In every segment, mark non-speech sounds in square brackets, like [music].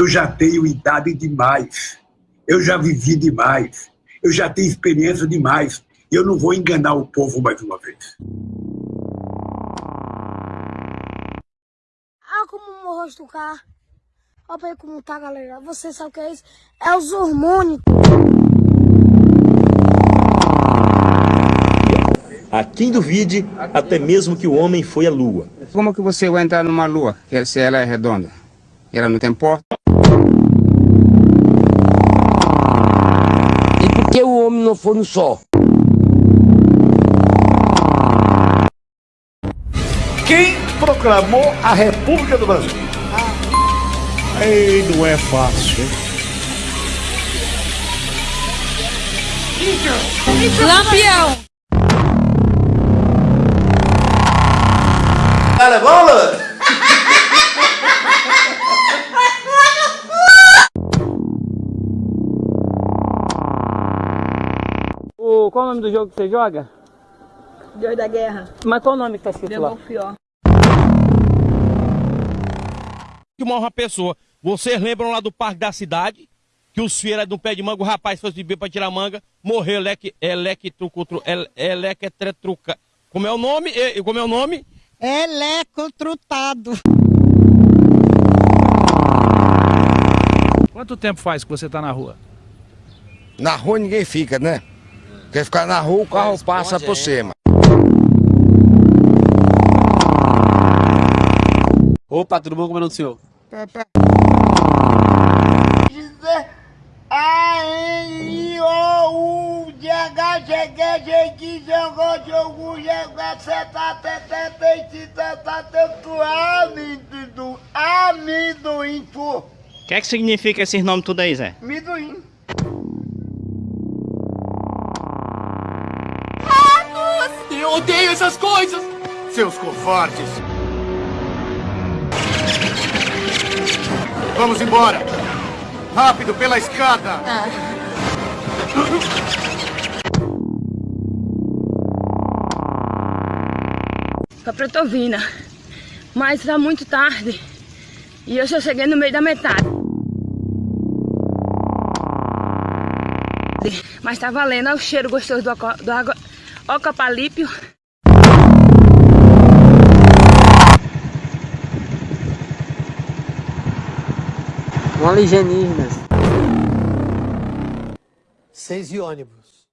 Eu já tenho idade demais. Eu já vivi demais. Eu já tenho experiência demais. Eu não vou enganar o povo mais uma vez. Ah, como o rosto do carro. Olha aí como tá, galera. Você sabe o que é isso? É os hormônios. A quem duvide, até mesmo que o homem foi à lua. Como que você vai entrar numa lua, se ela é redonda? Ela não tem porta? microfone só. Quem proclamou a República do Brasil? Ah. Ei, não é fácil. Lampião! Cara, bola! Qual é o nome do jogo que você joga? Deus da Guerra. Mas qual o nome que tá escrito lá? Belfior. Que morre uma pessoa. Vocês lembram lá do Parque da Cidade? Que os de um pé de manga, o rapaz foi beber pra tirar manga, morreu eleque, electrucutru, ele, electretruca. Como é o nome? E- Como é o nome? Elecotrutado. Quanto tempo faz que você tá na rua? Na rua ninguém fica, né? Quer ficar na rua, o carro Responde passa por é. cima. Opa, tudo bom? Como é o nome do senhor? Pepe. O que é que significa esses nomes tudo aí, Zé? Midoim. Eu odeio essas coisas! Seus covardes! Vamos embora! Rápido, pela escada! Pra Pretovina. Mas tá muito tarde. E eu só cheguei no meio da metade. Mas tá valendo. Olha o cheiro gostoso do, do água. Ocapalípio. Um alienígenas. Seis e ônibus.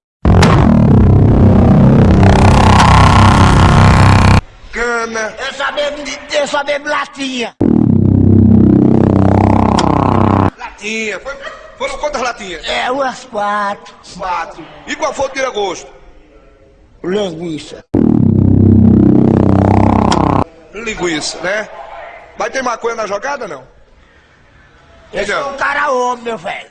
Cana. Eu só bebo, eu só bebo latinha. Latinha. Foi, foram quantas latinhas? É, umas quatro. Quatro. E qual foi o tira-gosto? Linguiça. Linguiça, né? Vai ter maconha na jogada, não? Eu sou um cara homem, meu velho.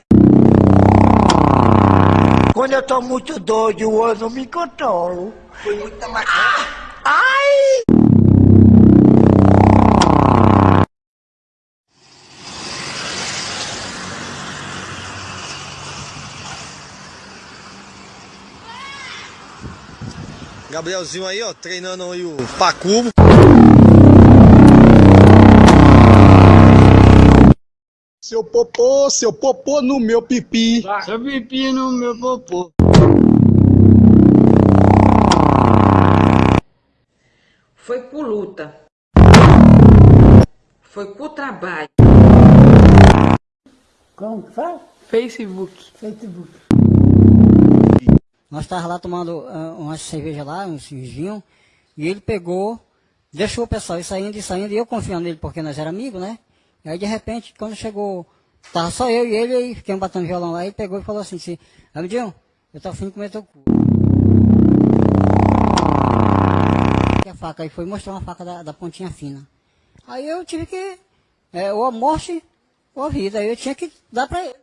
Quando eu tô muito doido, eu não me controlo. Foi muita maconha. Ai! Gabrielzinho aí, ó, treinando aí o Pacubo. Seu popô, seu popô no meu pipi. Seu pipi no meu popô. Foi por luta. Foi por trabalho. Como que fala? Facebook. Facebook. Nós estávamos lá tomando ah, uma cerveja lá, uns uns e ele pegou, deixou o pessoal ir saindo e saindo, e eu confiando nele porque nós éramos amigos, né? E aí de repente, quando chegou, tava só eu e ele, aí fiquemos batendo violão lá, ele pegou e falou assim, assim Amidinho, eu tô afim de comer teu cu. E a faca, aí foi mostrar uma faca da, da pontinha fina. Aí eu tive que, é, ou a morte, ou a vida, aí eu tinha que dar pra ele.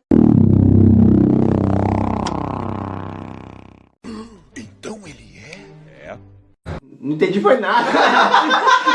Não entendi foi nada. [laughs]